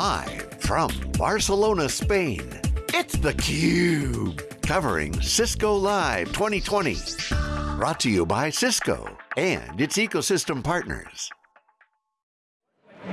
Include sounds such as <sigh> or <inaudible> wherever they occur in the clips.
Live from Barcelona, Spain, it's theCUBE. Covering Cisco Live 2020. Brought to you by Cisco and its ecosystem partners.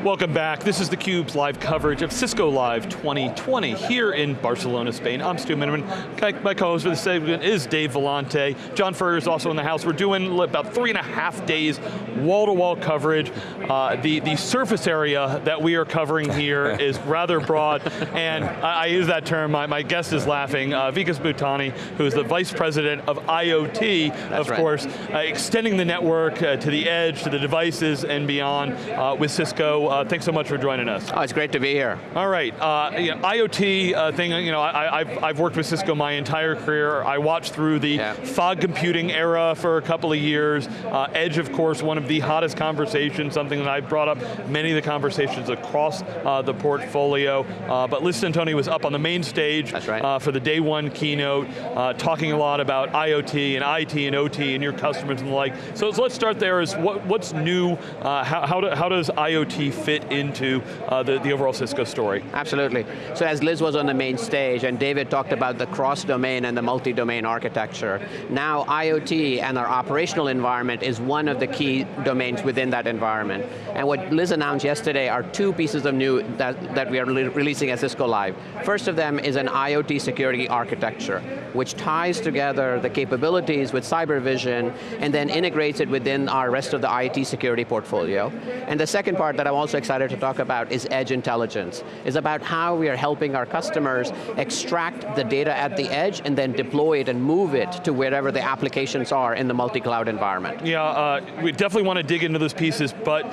Welcome back. This is theCUBE's live coverage of Cisco Live 2020 here in Barcelona, Spain. I'm Stu Miniman. My co-host for the segment is Dave Vellante. John Furrier is also in the house. We're doing about three and a half days wall-to-wall -wall coverage. Uh, the, the surface area that we are covering here <laughs> is rather broad, and I, I, use that term, my, my guest is laughing. Uh, Vikas Butaney, who is the Vice President of IoT, That's of right. course, uh, extending the network uh, to the edge, to the devices and beyond uh, with Cisco. Uh, thanks so much for joining us. Oh, it's great to be here. All right, uh, you know, IoT uh, thing, you know, I, have I've worked with Cisco my entire career. I watched through the Yeah. fog computing era for a couple of years. Uh, Edge, of course, one of the hottest conversations, something that I've brought up many of the conversations across uh, the portfolio. Uh, but Liz Centoni was up on the main stage right. uh, for the day one keynote, uh, talking a lot about IoT and IT and OT and your customers and the like. So let's start there is what, what's new, uh, how, how, do, how does IoT fit into uh, the, the overall Cisco story? Absolutely. So as Liz was on the main stage and David talked about the cross-domain and the multi-domain architecture, now IoT and our operational environment is one of the key domains within that environment. And what Liz announced yesterday are two pieces of new that, that we are releasing at Cisco Live. First of them is an IoT security architecture, which ties together the capabilities with cyber vision and then integrates it within our rest of the IoT security portfolio. And the second part that I'm also excited to talk about is edge intelligence. It's about how we are helping our customers extract the data at the edge and then deploy it and move it to wherever the applications are in the multi-cloud environment. Yeah, uh, we definitely want to dig into those pieces, but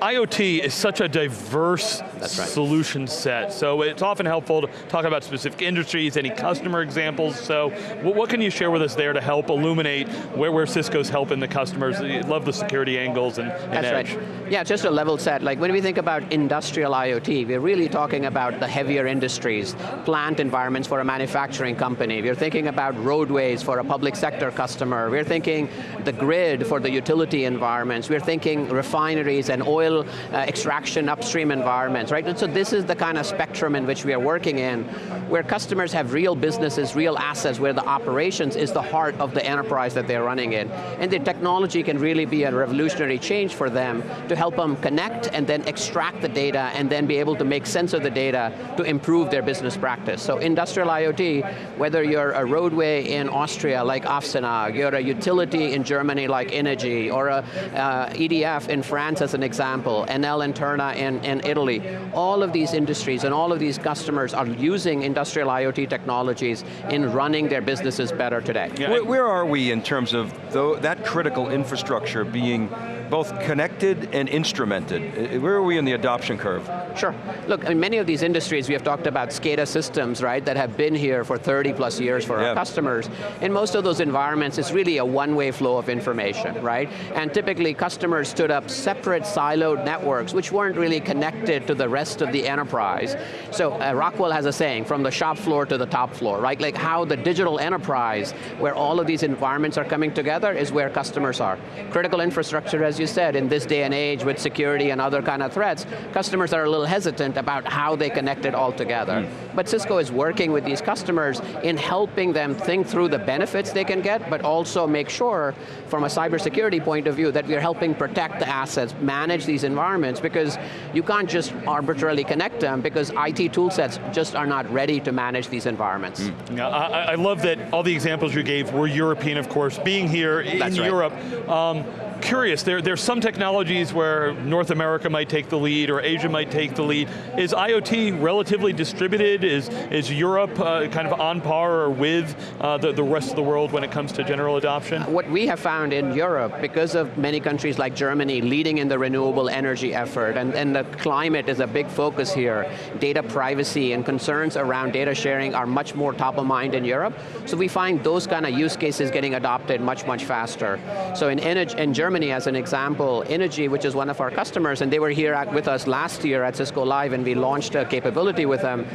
IoT is such a diverse right. solution set, so it's often helpful to talk about specific industries, any customer examples, so what, can you share with us there to help illuminate where, where Cisco's helping the customers? Love the security angles and, and That's edge. right. Yeah, just a level set. Like when we think about industrial IoT, we're really talking about the heavier industries, plant environments for a manufacturing company. We're thinking about roadways for a public sector customer. We're thinking the grid for the utility environments. We're thinking refineries and oil uh, extraction upstream environments, right? And so this is the kind of spectrum in which we are working in, where customers have real businesses, real assets, where the operations is the heart of the enterprise that they're running in. And the technology can really be a revolutionary change for them to help them connect and then extract the data and then be able to make sense of the data to improve their business practice. So industrial IoT, whether you're a roadway in Austria like ASFINAG, you're a utility in Germany like innogy, or a uh, EDF in France as an example, Enel and Terna in, in Italy, all of these industries and all of these customers are using industrial IoT technologies in running their businesses better today. Yeah. Where, where are we in terms of tho- that critical infrastructure being both connected and instrumented? Uh, Where are we in the adoption curve? Sure. Look, in many of these industries, we have talked about SCADA systems, right, that have been here for 30 plus years for Yeah. our customers. In most of those environments, it's really a one-way flow of information, right? And typically, customers stood up separate siloed networks, which weren't really connected to the rest of the enterprise. So uh, Rockwell has a saying, from the shop floor to the top floor, right? Like how the digital enterprise, where all of these environments are coming together, is where customers are. Critical infrastructure, as you said, in this day and age with security and other kind of threats, customers are a little hesitant about how they connect it all together. But Cisco is working with these customers in helping them think through the benefits they can get, but also make sure, from a cybersecurity point of view, that we're helping protect the assets, manage these environments, because you can't just arbitrarily connect them, because IT tool sets just are not ready to manage these environments. Yeah, I, I- love that all the examples you gave were European, of course. Being here in That's right. Europe, um, curious, there, there's some technologies where North America might take the lead or Asia might take the lead. Is IoT relatively distributed? Is, is Europe uh, kind of on par or with uh, the, the rest of the world when it comes to general adoption? What we have found in Europe, because of many countries like Germany leading in the renewable energy effort, and, and the climate is a big focus here, data privacy and concerns around data sharing are much more top of mind in Europe, so we find those kind of use cases getting adopted much, much faster. So in, in Germany, as an example, innogy, which is one of our customers, and they were here at, with us last year at Cisco Live, and we launched a capability with them,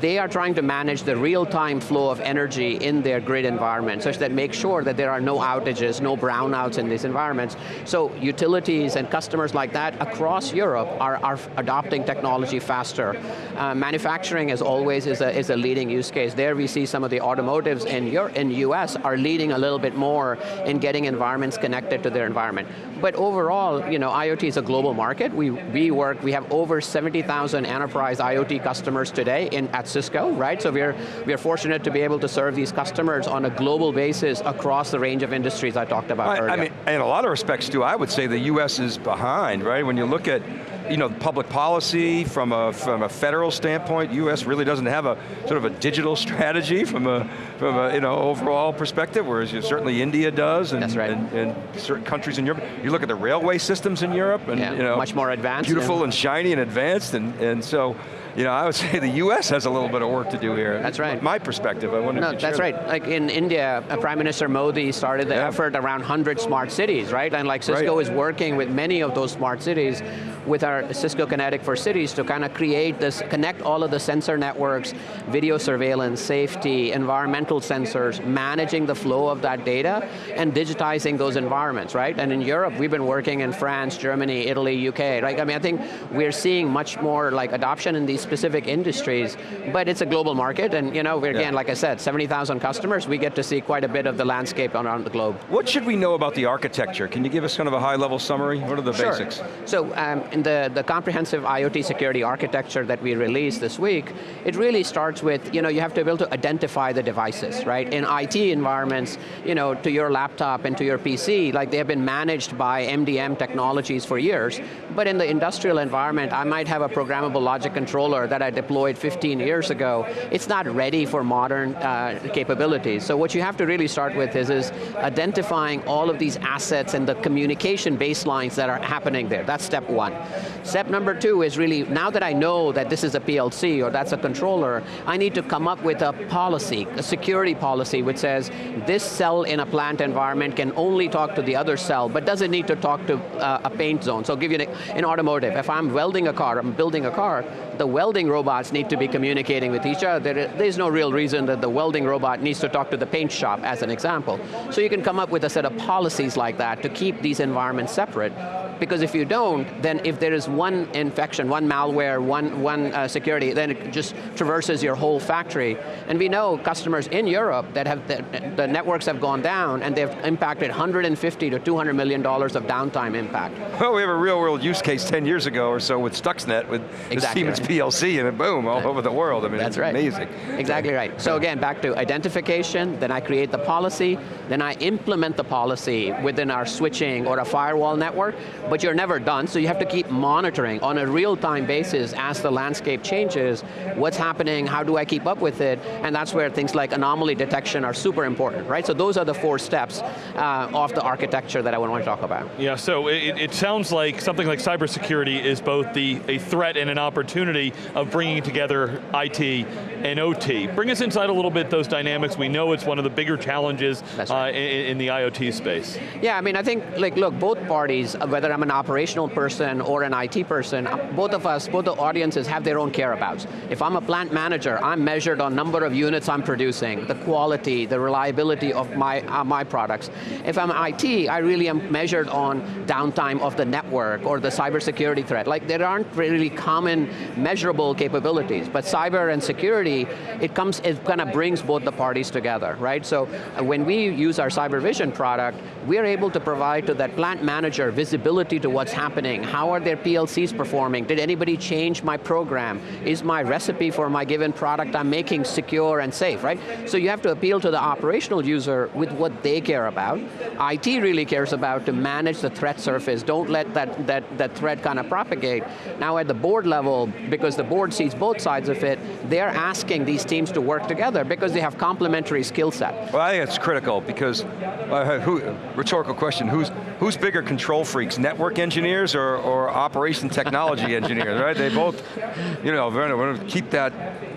they are trying to manage the real-time flow of energy in their grid environment, such that make sure that there are no outages, no brownouts in these environments. So utilities and customers like that across Europe are, are adopting technology faster. Uh, manufacturing, as always, is a, is a leading use case. There we see some of the automotives in, Europe, in US are leading a little bit more in getting environments connected to their environment. But overall, you know, IoT is a global market. We, we work, we have over 70,000 enterprise IoT customers today in, at Cisco, right? So we're, we're fortunate to be able to serve these customers on a global basis across the range of industries I talked about I, earlier. I mean, in a lot of respects too, I would say the US is behind, right? When you look at you know, public policy from a, from a federal standpoint, US really doesn't have a sort of a digital <laughs> strategy from a, from a you know, overall perspective, whereas you, certainly India does, and, right. and, and, certain countries in Europe. You look at the railway systems in Europe, and yeah, you know, much more advanced. beautiful yeah. and shiny and advanced, and, and so, you know, I would say the US has a little bit of work to do here. That's right. My perspective, I wonder No, that's right. Like in India, uh, Prime Minister Modi started the Yeah. effort around 100 smart cities, right? And like Cisco Right. is working with many of those smart cities with our Cisco Kinetic for Cities to kind of create this, connect all of the sensor networks, video surveillance, safety, environmental sensors, managing the flow of that data, and digitizing those environments, right? And in Europe, we've been working in France, Germany, Italy, UK, right? I mean, I think we're seeing much more like adoption in these specific industries, but it's a global market, and you know, we're, again, Yeah. like I said, 70,000 customers, we get to see quite a bit of the landscape around the globe. What should we know about the architecture? Can you give us kind of a high level summary? What are the Sure. basics? So um, in the, the comprehensive IoT security architecture that we released this week, it really starts with, you know, you have to be able to identify the devices, right? In IT environments, you know, to your laptop and to your PC, like they have been managed by MDM technologies for years, but in the industrial environment, I might have a programmable logic controller that I deployed 15 years ago. It's not ready for modern uh, capabilities. So what you have to really start with is, is identifying all of these assets and the communication baselines that are happening there. That's step one. Step number two is really, now that I know that this is a PLC or that's a controller, I need to come up with a policy, a security policy which says, this cell in a plant environment can only talk to the other cell, but doesn't need to talk to uh, a paint zone. So I'll give you an, an automotive. If I'm welding a car, I'm building a car, the welding robots need to be communicating with each other. There, there's no real reason that the welding robot needs to talk to the paint shop, as an example. So you can come up with a set of policies like that to keep these environments separate. Because if you don't, then if there is one infection, one malware, one, one uh, security, then it just traverses your whole factory. And we know customers in Europe that have, the, the networks have gone down and they've impacted 150 to 200 million dollars of downtime impact. Well, we have a real world use case 10 years ago or so with Stuxnet, with the Exactly Siemens right. PLC, and it boom, all over the world. I mean, That's it's right. amazing. Exactly right. So again, back to identification, then I create the policy, then I implement the policy within our switching or a firewall network, but you're never done, so you have to keep monitoring on a real-time basis as the landscape changes, what's happening, how do I keep up with it, and that's where things like anomaly detection are super important, right? So those are the four steps uh, of the architecture that I want to talk about. Yeah, so it, it sounds like something like cybersecurity is both the a threat and an opportunity of bringing together IT and OT. Bring us inside a little bit those dynamics. We know it's one of the bigger challenges That's uh, in, in the IoT space. Yeah, I mean, I think, like, look, both parties, uh, whether I'm an operational person or an IT person, uh, both of us, both the audiences have their own care-abouts. If I'm a plant manager, I'm measured on number of units I'm producing, the quality, the reliability of my, uh, my products. If I'm IT, I really am measured on downtime of the network or the cybersecurity threat. Like, there aren't really common measurable capabilities, but cyber and security, it comes, it kind of brings both the parties together, right? So uh, when we use our cyber vision product, we're able to provide to that plant manager visibility to what's happening. How are their PLCs performing? Did anybody change my program? Is my recipe for my given product I'm making secure and safe, right? So you have to appeal to the operational user with what they care about. IT really cares about to manage the threat surface. Don't let that, that, that threat kind of propagate. Now at the board level, because the board sees both sides of it, they're asking these teams to work together because they have complementary skill set. Well, I think it's critical because, uh, who, rhetorical question, who's, who's bigger control freaks, network engineers or, or operation technology <laughs> engineers, right? They both, you know, we're going to keep that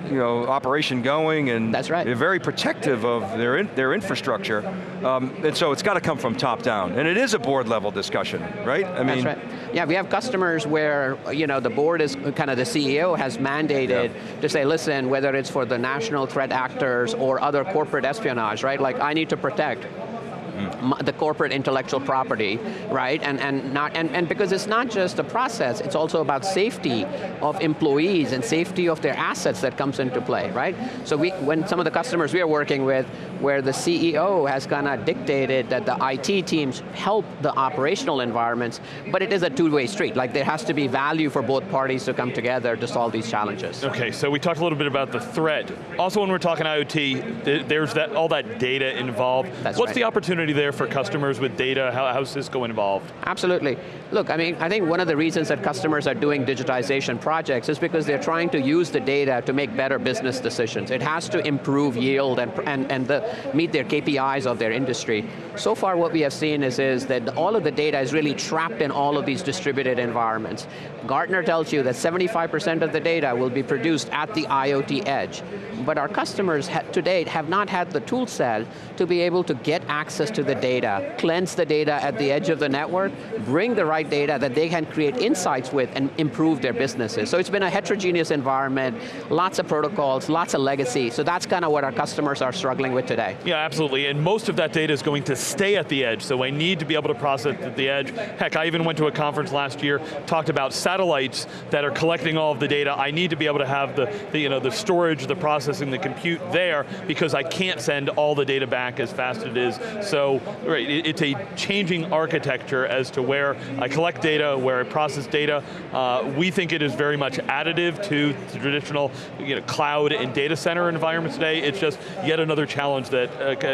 you know, operation going and That's right. they're very protective of their, in, their infrastructure. Um, and so it's got to come from top down. And it is a board level discussion, right? I mean, That's right. Yeah, we have customers where you know the board is kind of the CEO has mandated yeah. to say, listen, whether it's for the national threat actors or other corporate espionage, right? Like I need to protect mm. The corporate intellectual property, right? And, and, not, and, and because it's not just a process, it's also about safety of employees and safety of their assets that comes into play, right? So we, when some of the customers we are working with, where the CEO has kind of dictated that the IT teams help the operational environments, but it is a two-way street. Like there has to be value for both parties to come together to solve these challenges. Okay, so we talked a little bit about the threat. Also when we're talking IoT, there's that all that data involved. That's What's right. the opportunity there for customers with data? How, how's Cisco involved? Absolutely. Look, I mean, I think one of the reasons that customers are doing digitization projects is because they're trying to use the data to make better business decisions. It has to improve yield and, and, and the, meet their KPIs of their industry. So far what we have seen is, is that all of the data is really trapped in all of these distributed environments. Gartner tells you that 75% of the data will be produced at the IoT edge. But our customers to date have not had the tool set to be able to get access to the data, cleanse the data at the edge of the network, bring the right data that they can create insights with and improve their businesses. So it's been a heterogeneous environment, lots of protocols, lots of legacy, so that's kind of what our customers are struggling with today. Yeah, absolutely, and most of that data is going to stay at the edge, so I need to be able to process at the edge. Heck, I even went to a conference last year, talked about satellites that are collecting all of the data. I need to be able to have the, the, you know, the storage, the processing, the compute there, because I can't send all the data back as fast as it is. So, right, it's a changing architecture as to where I collect data, where I process data. Uh, we think it is very much additive to the traditional you know, cloud and data center environments today. It's just yet another challenge that uh,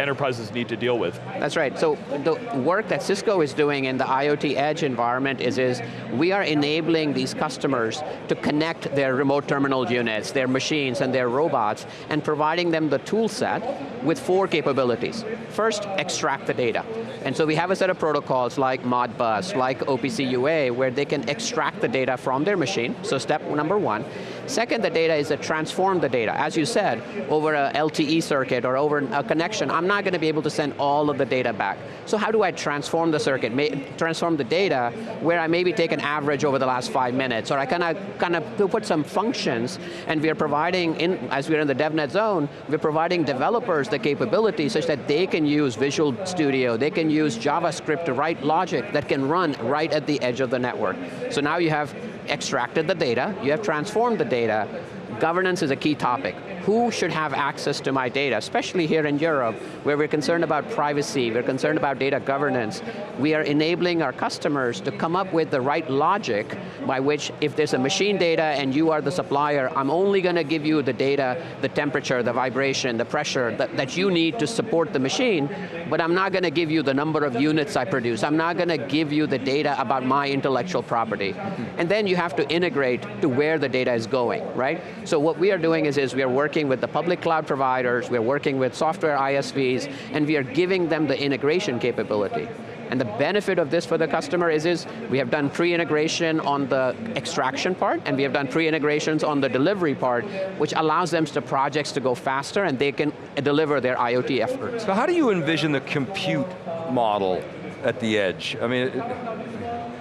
enterprises need to deal with. That's right, so the work that Cisco is doing in the IoT edge environment is, is we are enabling these customers to connect their remote terminal units, their machines and their robots, and providing them the tool set with four capabilities. First, extract the data. And so we have a set of protocols like Modbus, like OPC UA, where they can extract the data from their machine, so step number one. Second, the data is to transform the data. As you said, over a LTE circuit or over a connection, I'm not going to be able to send all of the data back. So how do I transform the circuit, transform the data, where I maybe take an average over the last five minutes, or I kind of kind of put some functions, and we are providing, in, as we're in the DevNet zone, we're providing developers the capability such that they can use Visual Studio, they can use JavaScript to write logic that can run right at the edge of the network. So now you have extracted the data, you have transformed the data, governance is a key topic. Who should have access to my data, especially here in Europe, where we're concerned about privacy, we're concerned about data governance. We are enabling our customers to come up with the right logic by which if there's a machine data and you are the supplier, I'm only going to give you the data, the temperature, the vibration, the pressure that, that you need to support the machine, but I'm not going to give you the number of units I produce. I'm not going to give you the data about my intellectual property. And then you have to integrate to where the data is going, right? So what we are doing is, is we are working with the public cloud providers, we're working with software ISVs, and we are giving them the integration capability. And the benefit of this for the customer is, is we have done pre-integration on the extraction part, and we have done pre-integrations on the delivery part, which allows them to projects to go faster and they can deliver their IoT efforts. So how do you envision the compute model at the edge? I mean,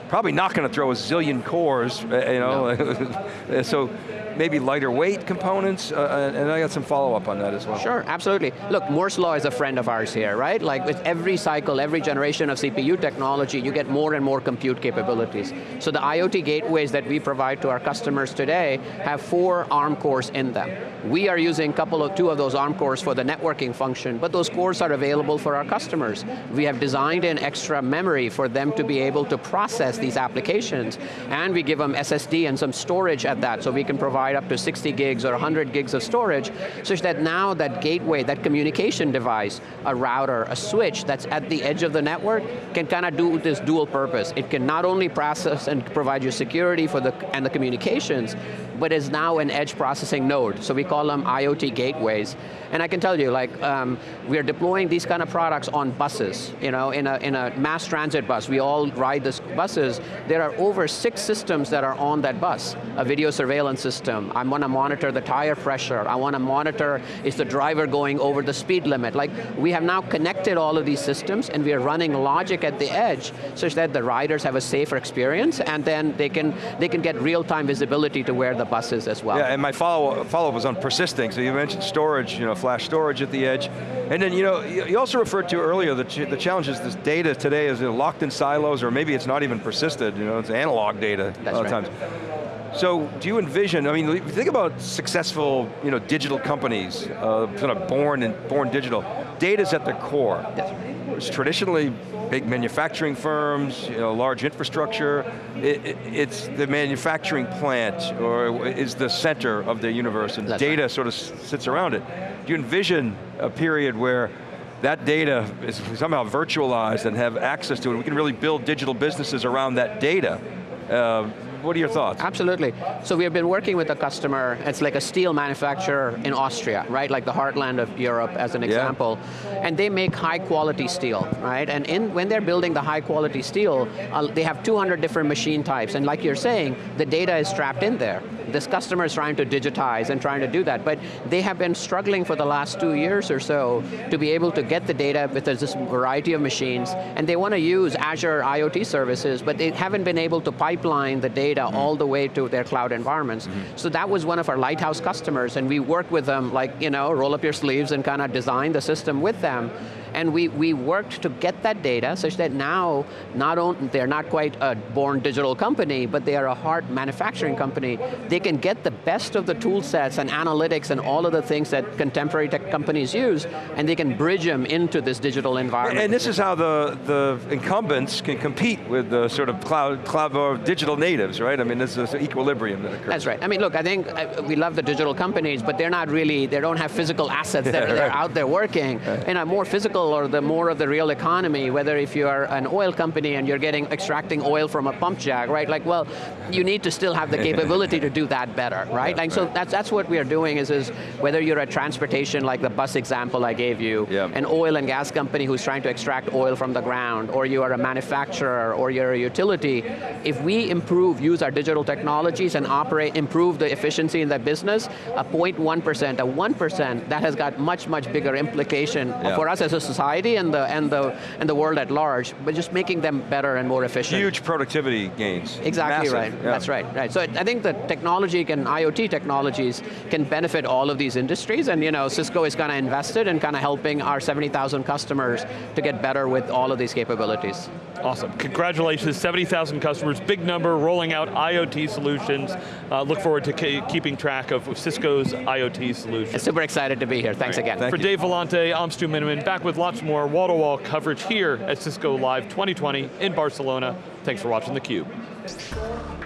probably not going to throw a zillion cores, uh, you know, no. <laughs> so maybe lighter weight components, uh, and I got some follow up on that as well. Sure, absolutely. Look, Moore's Law is a friend of ours here, right? Like with every cycle, every generation of CPU technology, you get more and more compute capabilities. So the IoT gateways that we provide to our customers today have four ARM cores in them. We are using a couple of, two of those ARM cores for the networking function, but those cores are available for our customers. We have designed in extra memory for them to be able to process these applications, and we give them SSD and some storage at that, so we can provide provide up to 60 gigs or 100 gigs of storage, such that now that gateway, that communication device, a router, a switch that's at the edge of the network, can kind of do this dual purpose. It can not only process and provide you security for the, and the communications, but is now an edge processing node. So we call them IoT gateways. And I can tell you, like, um, we're deploying these kind of products on buses. You know, in a, in a mass transit bus, we all ride these buses, there are over six systems that are on that bus. A video surveillance system, I want to monitor the tire pressure, I want to monitor is the driver going over the speed limit. Like, we have now connected all of these systems and we are running logic at the edge such that the riders have a safer experience and then they can, they can get real-time visibility to where the bus is as well. Yeah, and my follow-up follow was on persisting. So you mentioned storage, you know, flash storage at the edge. And then, you know, you also referred to earlier the, ch the challenges this data today is locked in silos or maybe it's not even persisted, you know, it's analog data That's a lot right. of times. So do you envision, I mean, think about successful you know, digital companies, uh, sort of born, in, born digital. Data's at the core. It's traditionally big manufacturing firms, you know, large infrastructure. It, it, it's the manufacturing plant or is the center of the universe and That's data right. sort of sits around it. Do you envision a period where that data is somehow virtualized and have access to it? We can really build digital businesses around that data. Uh, what are your thoughts? Absolutely. So we have been working with a customer, it's like a steel manufacturer in Austria, right? Like the heartland of Europe as an Yeah. example. And they make high quality steel, right? And in, when they're building the high quality steel, uh, they have 200 different machine types. And like you're saying, the data is trapped in there. This customer is trying to digitize and trying to do that, but they have been struggling for the last two years or so to be able to get the data with this variety of machines, and they want to use Azure IoT services, but they haven't been able to pipeline the data mm-hmm. all the way to their cloud environments. Mm-hmm. So that was one of our lighthouse customers, and we worked with them, like, you know, roll up your sleeves and kind of design the system with them. And we, we worked to get that data such that now, not only, they're not quite a born digital company, but they are a hard manufacturing company. They can get the best of the tool sets and analytics and all of the things that contemporary tech companies use, and they can bridge them into this digital environment. And this is how the, the incumbents can compete with the sort of cloud, cloud or digital natives, right? I mean, this is an equilibrium that occurs. That's right. I mean, look, I think uh, we love the digital companies, but they're not really, they don't have physical assets that <laughs> Yeah, are out there working. And a more physical or the more of the real economy, whether if you are an oil company and you're getting, extracting oil from a pump jack, right? Like, well, you need to still have the <laughs> capability to do that better, right? Like, so that's, that's what we are doing is, is whether you're a transportation, like the bus example I gave you, Yeah. an oil and gas company who's trying to extract oil from the ground, or you are a manufacturer, or you're a utility, if we improve, use our digital technologies and operate, improve the efficiency in that business, a 0.1%, a 1%, that has got much, much bigger implication Yeah. for us as a society and the, and, the, and the world at large, but just making them better and more efficient. Huge productivity gains. Exactly Massive, right, yeah. that's right, right. So I think the technology can, IoT technologies can benefit all of these industries and you know, Cisco is kind of invested in kind of helping our 70,000 customers to get better with all of these capabilities. Awesome, congratulations, 70,000 customers, big number, rolling out IoT solutions. Uh, look forward to keeping track of Cisco's IoT solutions. Super excited to be here, thanks again. Thank For you. Dave Vellante, I'm Stu Miniman, back with lots more wall-to-wall coverage here at Cisco Live 2020 in Barcelona. Thanks for watching theCUBE.